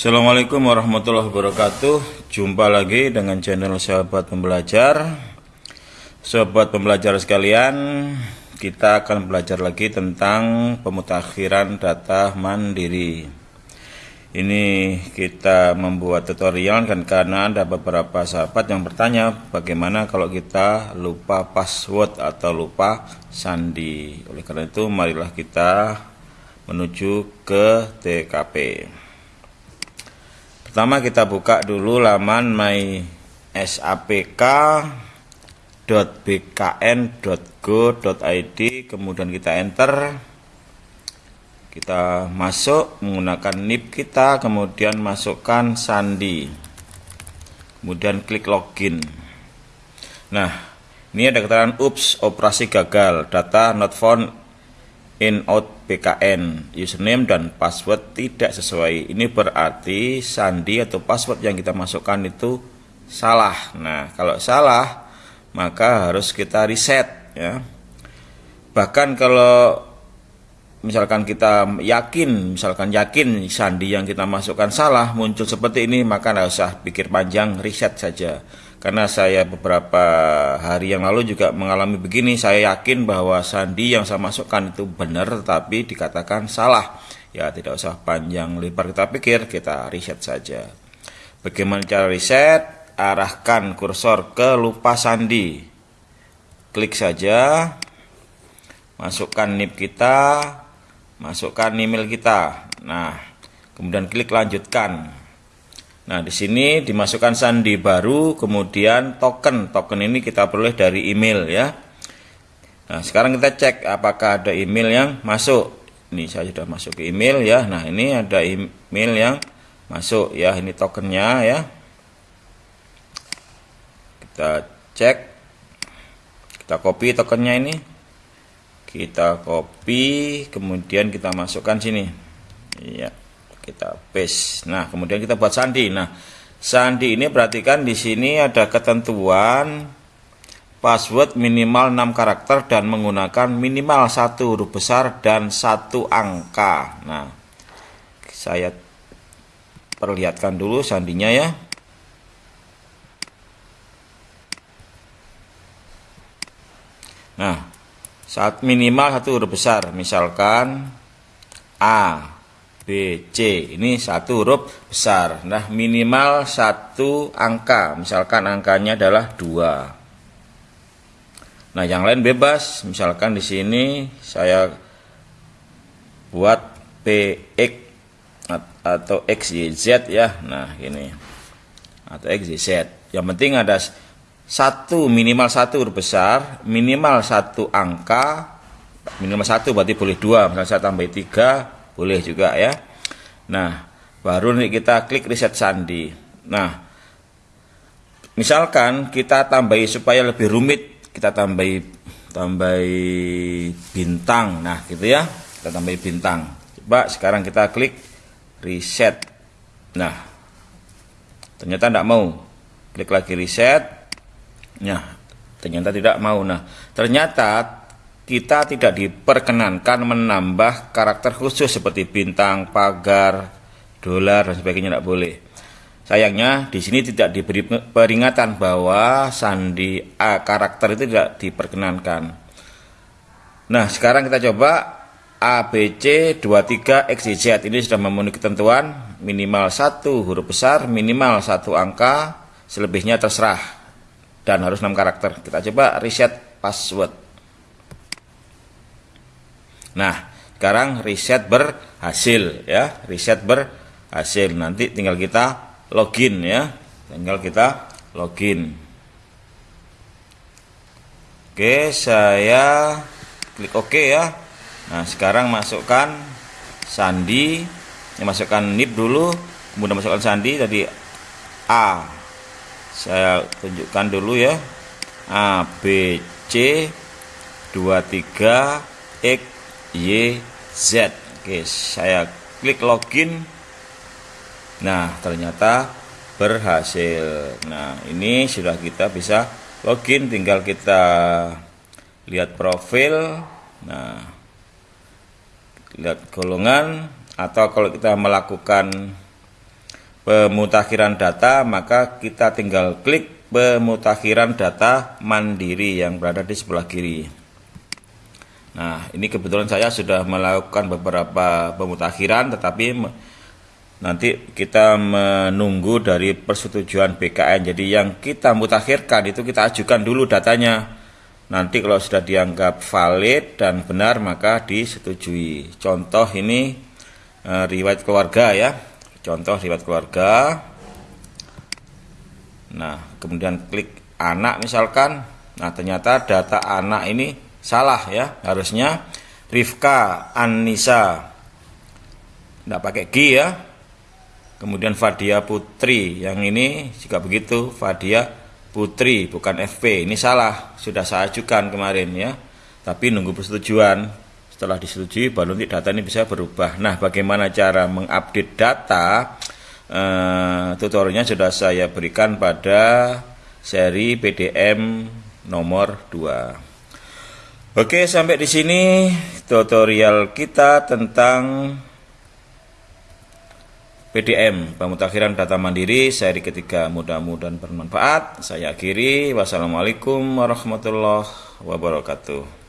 Assalamualaikum warahmatullahi wabarakatuh. Jumpa lagi dengan channel sahabat pembelajar. Sahabat pembelajar sekalian Kita akan belajar lagi tentang pemutakhiran data mandiri. Ini kita membuat tutorial kan karena ada beberapa sahabat yang bertanya Bagaimana kalau kita lupa password atau lupa sandi? Oleh karena itu marilah kita menuju ke TKP Pertama kita buka dulu laman mysapk.bkn.go.id kemudian kita enter. Kita masuk menggunakan NIP kita kemudian masukkan sandi. Kemudian klik login. Nah ini ada keterangan ups operasi gagal. Data not found in out BKN username dan password tidak sesuai. Ini berarti sandi atau password yang kita masukkan itu salah. Nah kalau salah maka harus kita reset ya. Bahkan kalau misalkan kita yakin misalkan yakin sandi yang kita masukkan salah muncul seperti ini maka tidak usah pikir panjang reset saja karena saya beberapa hari yang lalu juga mengalami begini saya yakin bahwa sandi yang saya masukkan itu benar tetapi dikatakan salah. Ya tidak usah panjang lebar kita pikir kita reset saja. Bagaimana cara reset arahkan kursor ke lupa sandi. Klik saja. Masukkan NIP kita. Masukkan email kita. Nah kemudian klik lanjutkan Nah, di sini dimasukkan sandi baru, kemudian token. Token ini kita peroleh dari email ya. Nah, sekarang kita cek apakah ada email yang masuk. Ini saya sudah masuk ke email ya. Nah, ini ada email yang masuk ya. Ini tokennya ya. Kita cek. Kita copy tokennya ini. Kita copy, kemudian kita masukkan sini. Iya kita paste. Nah, kemudian kita buat sandi. Nah, sandi ini perhatikan di sini ada ketentuan password minimal 6 karakter dan menggunakan minimal satu huruf besar dan satu angka. Nah, saya perlihatkan dulu sandinya ya. Nah, saat minimal satu huruf besar, misalkan A C. Ini satu huruf besar. Nah, minimal satu angka. Misalkan angkanya adalah 2. Nah, yang lain bebas. Misalkan di sini saya buat PX atau XYZ ya. Nah, ini. Atau XYZ. Yang penting ada satu minimal satu huruf besar, minimal satu angka, minimal satu berarti boleh dua, misalnya saya tambah tiga, boleh juga ya. Nah baru nih kita klik reset sandi. Nah misalkan kita tambahi supaya lebih rumit kita tambahi tambahi bintang. Nah gitu ya. Kita tambahi bintang. Coba sekarang kita klik reset nah ternyata tidak mau. Klik lagi reset nah ternyata tidak mau. Nah ternyata kita tidak diperkenankan menambah karakter khusus seperti bintang, pagar, dolar dan sebagainya tidak boleh. Sayangnya di sini tidak diberi peringatan bahwa sandi A karakter itu tidak diperkenankan. Nah, sekarang kita coba ABC 23 XYZ ini sudah memenuhi ketentuan minimal satu huruf besar, minimal satu angka, selebihnya terserah dan harus 6 karakter. Kita coba reset password. Nah, sekarang riset berhasil ya, riset berhasil. Nanti tinggal kita login ya. Tinggal kita login. Oke, saya klik OK ya. Nah, sekarang masukkan sandi. Ini masukkan NIP dulu, kemudian masukkan sandi tadi A. Saya tunjukkan dulu ya. A B C 23 X YZ Oke saya klik login. Nah ternyata berhasil. Nah ini sudah kita bisa login. Tinggal kita lihat profil. Nah lihat golongan. Atau kalau kita melakukan pemutakhiran data, maka kita tinggal klik pemutakhiran data mandiri yang berada di sebelah kiri. Nah, ini kebetulan saya sudah melakukan beberapa pemutakhiran, tetapi nanti kita menunggu dari persetujuan BKN. Jadi yang kita mutakhirkan itu kita ajukan dulu datanya. Nanti kalau sudah dianggap valid dan benar maka disetujui. Contoh ini e, riwayat keluarga ya contoh riwayat keluarga nah kemudian klik anak misalkan nah ternyata data anak ini salah ya. Harusnya Rifka Anissa tidak pakai G ya. Kemudian Fadia Putri yang ini juga begitu. Fadia Putri bukan FP ini salah. Sudah saya ajukan kemarin ya. Tapi nunggu persetujuan. Setelah disetujui baru nanti data ini bisa berubah. Nah, bagaimana cara mengupdate data? E, tutorialnya sudah saya berikan pada seri PDM nomor 2. Oke, sampai di sini tutorial kita tentang PDM, pemutakhiran data mandiri seri ketiga. Mudah-mudahan bermanfaat. Saya akhiri. Wassalamualaikum warahmatullahi wabarakatuh.